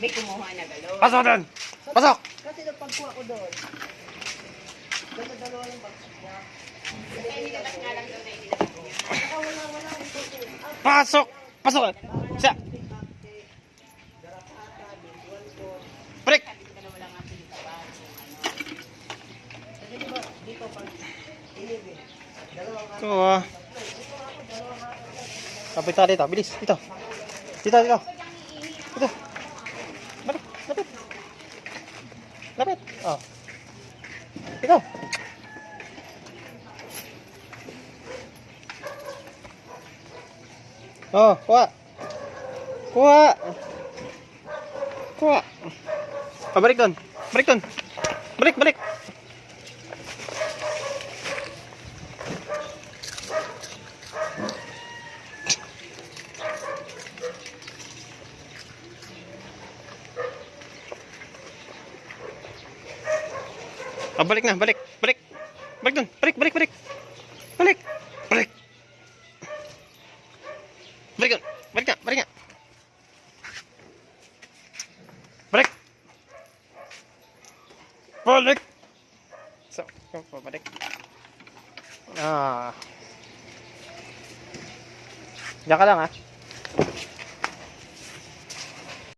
May kumuha na galon. Pasok doon! Pasok! Kasi nagpagkuha ko doon. Dalawa-dalawa yung bagsak niya. Kaya nilabas nga lang daw na inilabas niya. Saka wala, wala Pasok! Pasok! Siya! Break! Kasi Ito ah. Kapit tayo dito. Bilis. Dito. Dito, dito. Dito. Oh. Dito. Oh, kuha. Kuha. Kuha. Oh, balik doon. Balik doon. Balik, balik. Oh, balik na, balik, balik. Balik doon, balik, balik, balik. Balik, balik. Balik doon, balik nga, balik nga. Balik. Balik. So, balik. Ah. Diyan ka lang ah.